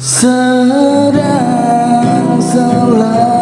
sedang selalu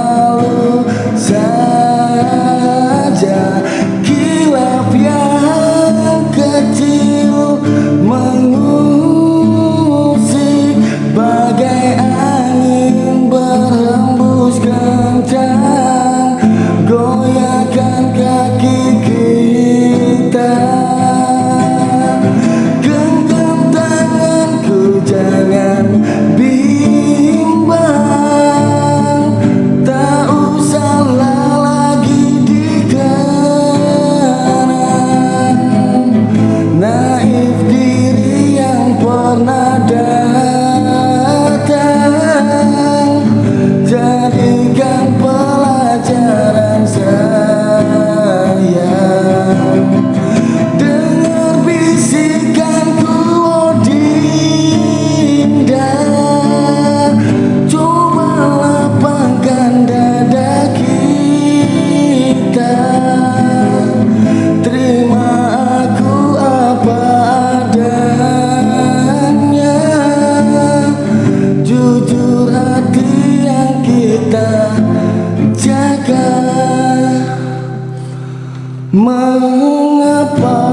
Mengapa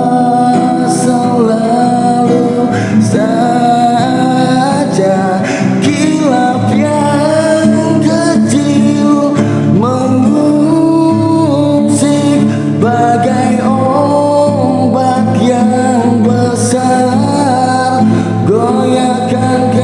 selalu saja kilap yang kecil mengusik bagai ombak yang besar? Goyahkan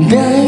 Yeah.